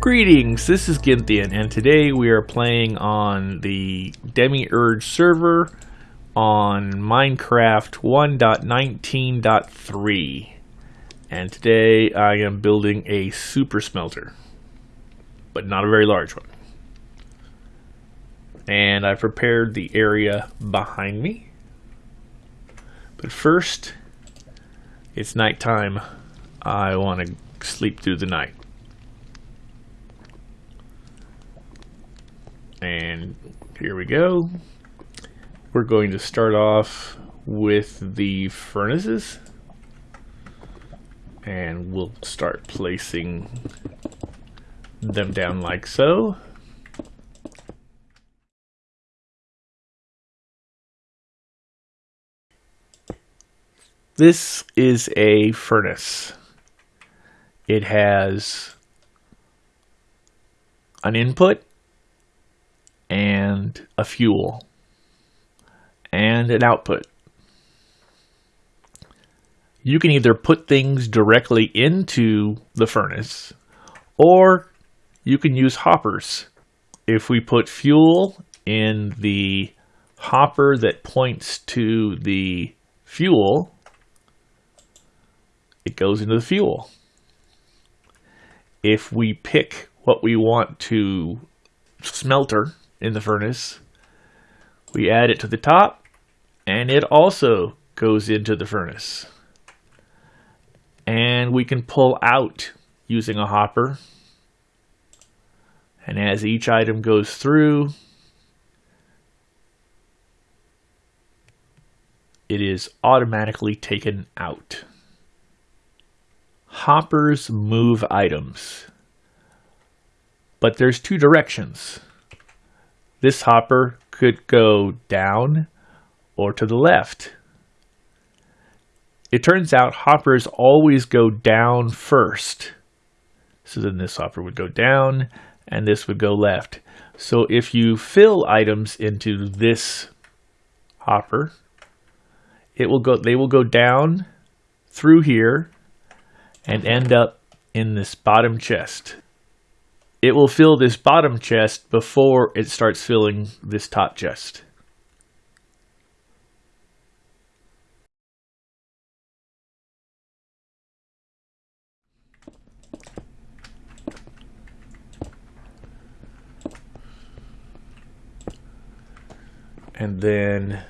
Greetings, this is Ginthian, and today we are playing on the Demiurge server on Minecraft 1.19.3. And today I am building a super smelter, but not a very large one. And I prepared the area behind me. But first, it's nighttime. I want to sleep through the night. And here we go. We're going to start off with the furnaces. And we'll start placing them down like so. This is a furnace. It has an input and a fuel and an output. You can either put things directly into the furnace or you can use hoppers. If we put fuel in the hopper that points to the fuel, it goes into the fuel. If we pick what we want to smelter in the furnace. We add it to the top and it also goes into the furnace. And we can pull out using a hopper. And as each item goes through, it is automatically taken out. Hoppers move items. But there's two directions this hopper could go down or to the left. It turns out hoppers always go down first. So then this hopper would go down and this would go left. So if you fill items into this hopper, it will go they will go down through here and end up in this bottom chest it will fill this bottom chest before it starts filling this top chest. And then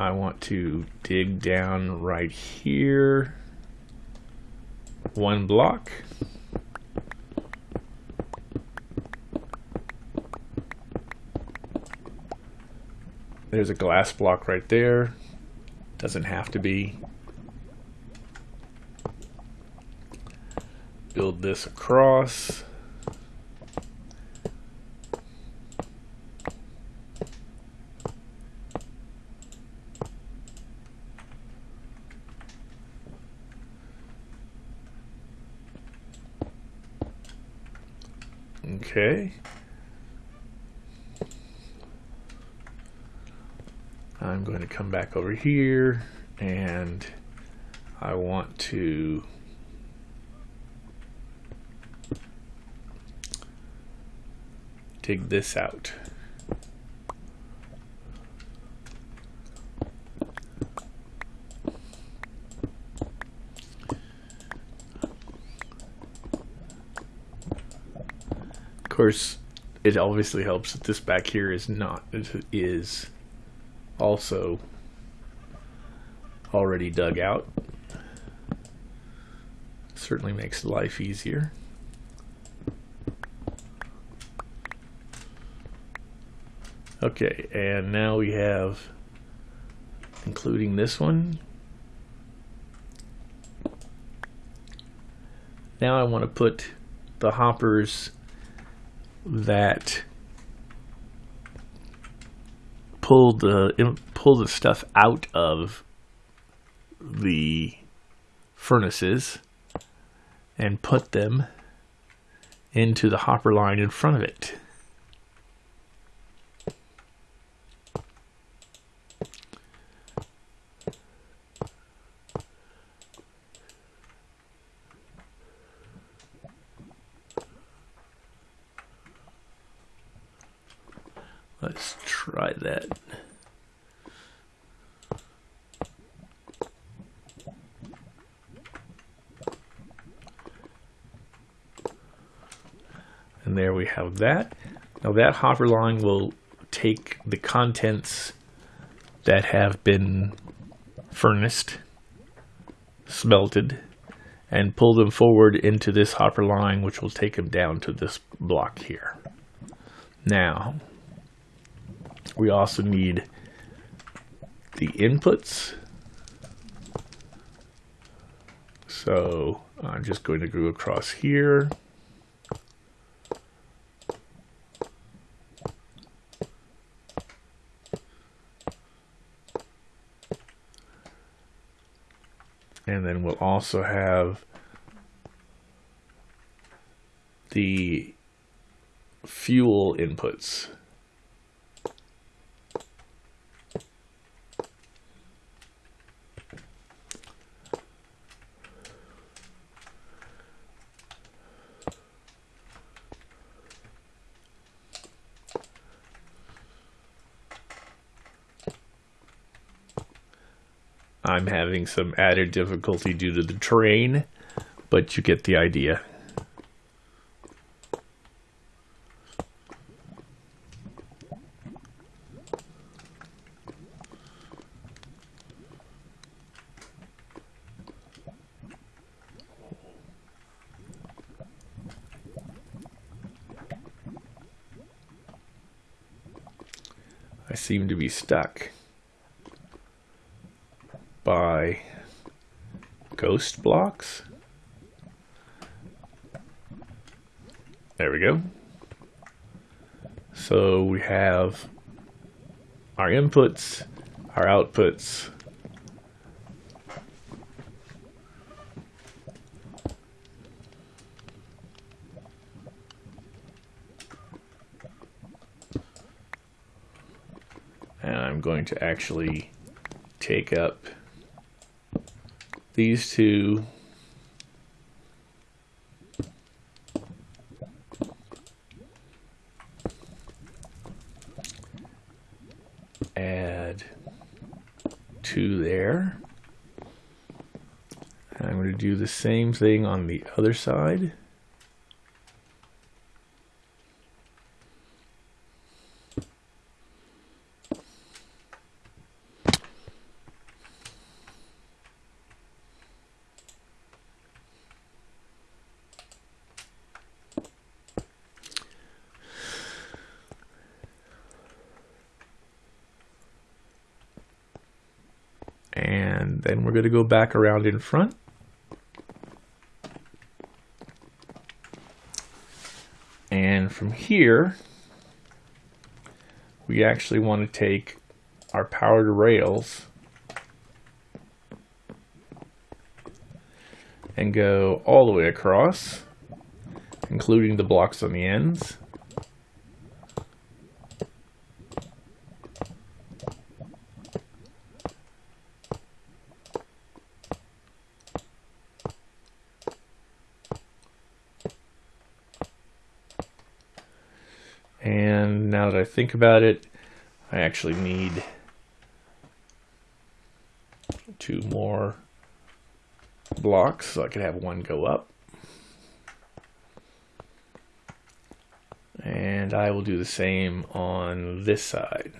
I want to dig down right here. One block. There's a glass block right there. Doesn't have to be. Build this across Okay. I'm going to come back over here and I want to dig this out. Of course, it obviously helps that this back here is not is also already dug out. Certainly makes life easier. Okay, and now we have, including this one. Now I want to put the hoppers that pull the pull the stuff out of the furnaces and put them into the hopper line in front of it. Let's try that. Have that. Now that hopper line will take the contents that have been furnaced, smelted, and pull them forward into this hopper line, which will take them down to this block here. Now, we also need the inputs. So I'm just going to go across here. And then we'll also have the fuel inputs. I'm having some added difficulty due to the terrain, but you get the idea. I seem to be stuck by ghost blocks. There we go. So we have our inputs, our outputs, and I'm going to actually take up these two. Add two there. And I'm going to do the same thing on the other side and then we're going to go back around in front. And from here, we actually want to take our powered rails and go all the way across, including the blocks on the ends. And now that I think about it, I actually need two more blocks so I can have one go up. And I will do the same on this side.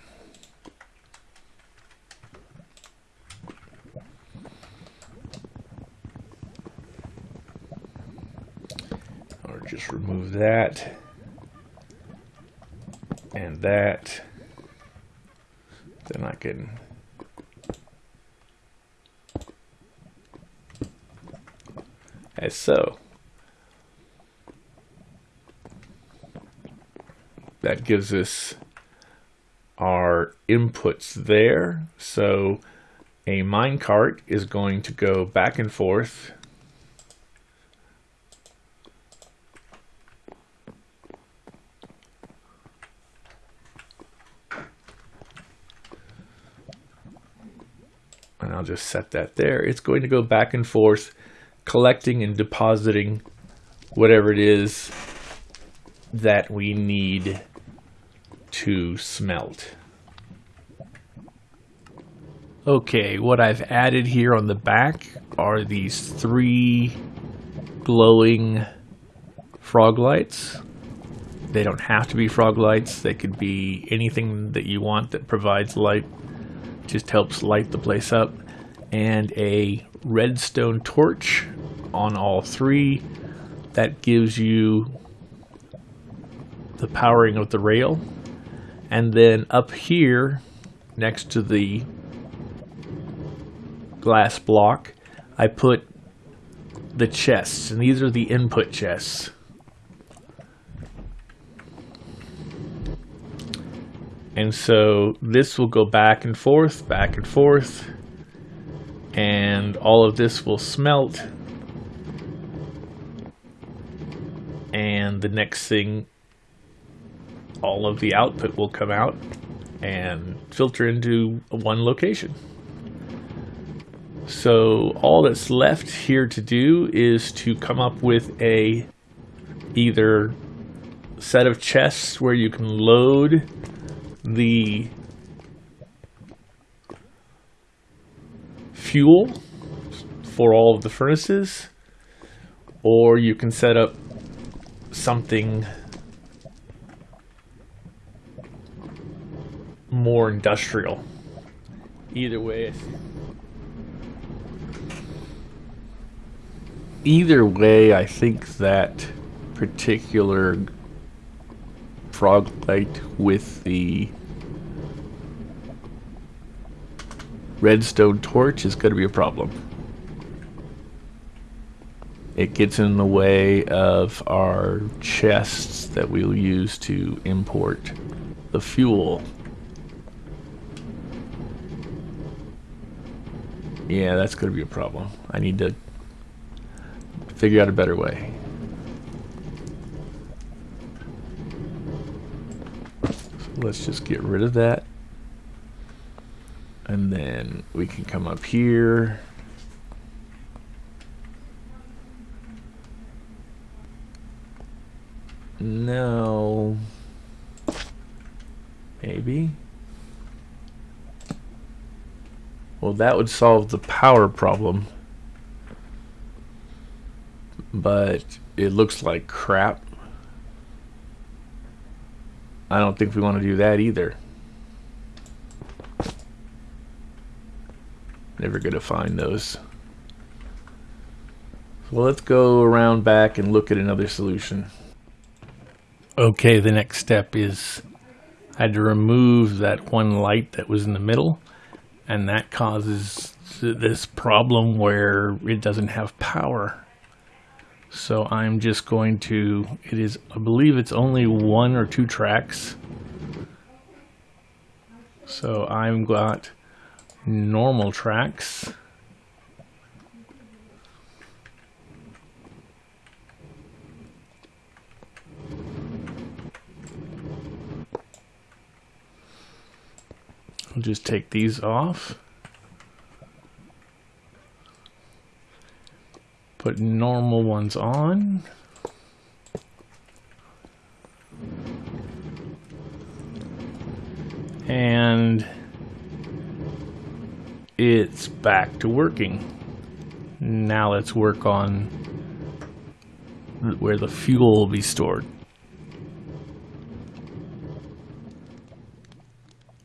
Or just remove that and that, then I can as so. That gives us our inputs there. So a minecart is going to go back and forth just set that there. It's going to go back and forth, collecting and depositing whatever it is that we need to smelt. Okay, what I've added here on the back are these three glowing frog lights. They don't have to be frog lights. They could be anything that you want that provides light. Just helps light the place up. And a redstone torch on all three. That gives you the powering of the rail. And then up here, next to the glass block, I put the chests. And these are the input chests. And so this will go back and forth, back and forth, and all of this will smelt. And the next thing, all of the output will come out and filter into one location. So all that's left here to do is to come up with a either set of chests where you can load the fuel for all of the furnaces or you can set up something more industrial. Either way either way I think that particular frog light with the redstone torch is going to be a problem. It gets in the way of our chests that we'll use to import the fuel. Yeah, that's going to be a problem. I need to figure out a better way. let's just get rid of that. And then we can come up here. No. Maybe. Well, that would solve the power problem. But it looks like crap. I don't think we want to do that either. Never going to find those. Well, let's go around back and look at another solution. Okay, the next step is I had to remove that one light that was in the middle, and that causes this problem where it doesn't have power. So I'm just going to, it is, I believe it's only one or two tracks. So I've got normal tracks. I'll just take these off. Put normal ones on. And it's back to working. Now let's work on where the fuel will be stored.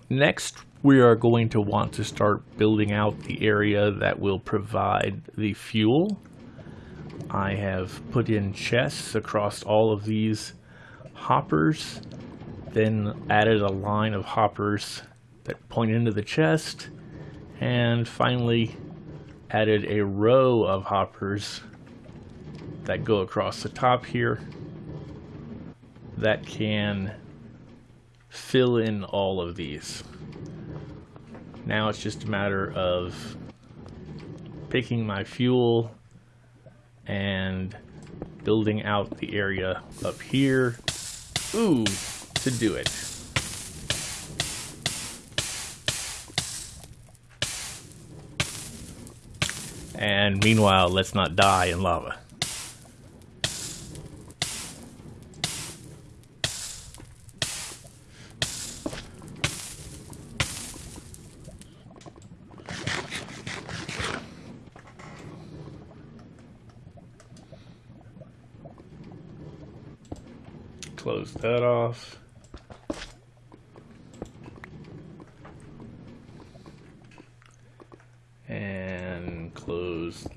Next, we are going to want to start building out the area that will provide the fuel I have put in chests across all of these hoppers, then added a line of hoppers that point into the chest, and finally added a row of hoppers that go across the top here that can fill in all of these. Now it's just a matter of picking my fuel and building out the area up here. Ooh, to do it. And meanwhile, let's not die in lava. Close that off.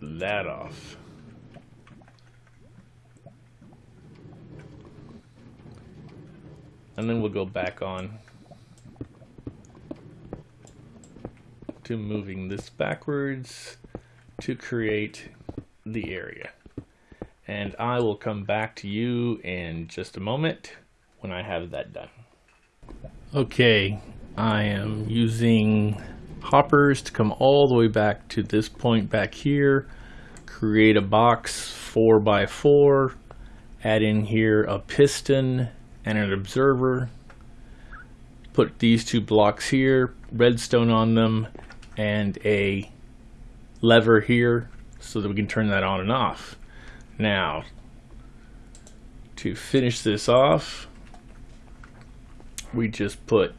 That off. And then we'll go back on to moving this backwards to create the area. And I will come back to you in just a moment when I have that done. Okay, I am using hoppers to come all the way back to this point back here, create a box 4 by 4 add in here a piston and an observer. Put these two blocks here, redstone on them, and a lever here so that we can turn that on and off. Now, to finish this off, we just put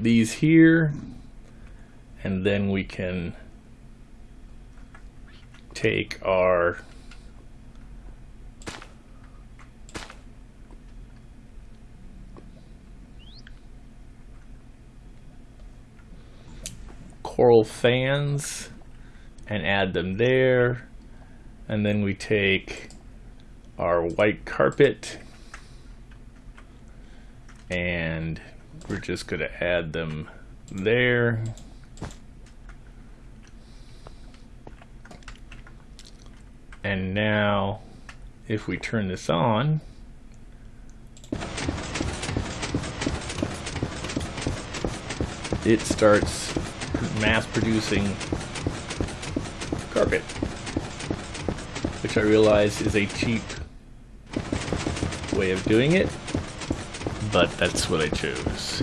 these here, and then we can take our coral fans and add them there and then we take our white carpet and we're just going to add them there. And now if we turn this on it starts mass producing carpet, which I realize is a cheap way of doing it, but that's what I chose.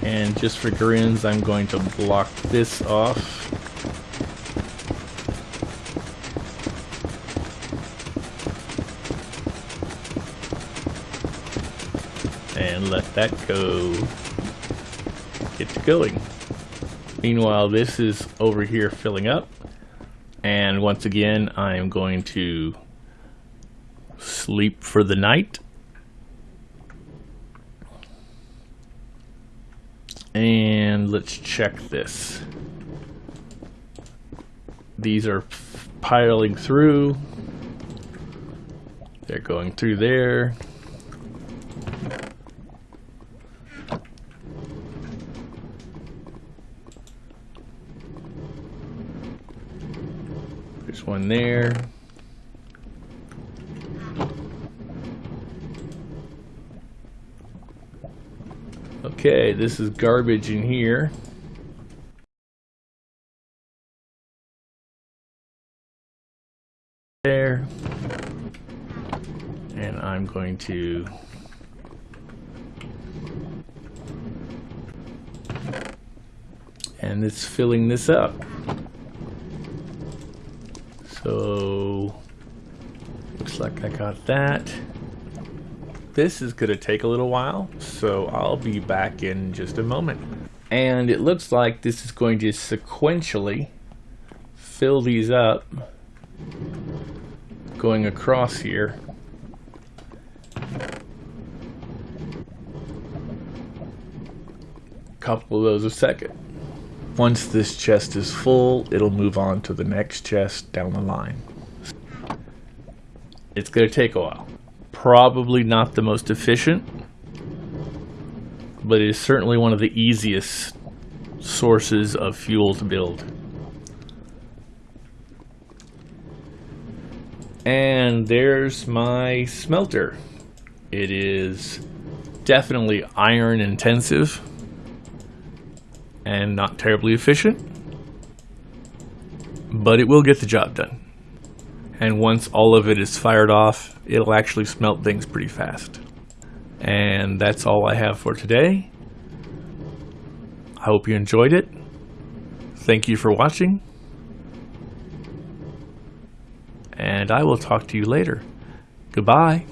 And just for grins, I'm going to block this off. And let that go. Get going. Meanwhile, this is over here filling up. And once again, I am going to sleep for the night. And let's check this. These are piling through. They're going through there. There's one there. Okay, this is garbage in here. There. And I'm going to and it's filling this up. So, looks like I got that. This is going to take a little while, so I'll be back in just a moment. And it looks like this is going to sequentially fill these up going across here. couple of those a second. Once this chest is full, it'll move on to the next chest down the line. It's going to take a while. Probably not the most efficient, but it is certainly one of the easiest sources of fuel to build. And there's my smelter. It is definitely iron intensive and not terribly efficient, but it will get the job done. And once all of it is fired off, it'll actually smelt things pretty fast. And that's all I have for today. I hope you enjoyed it. Thank you for watching. And I will talk to you later. Goodbye.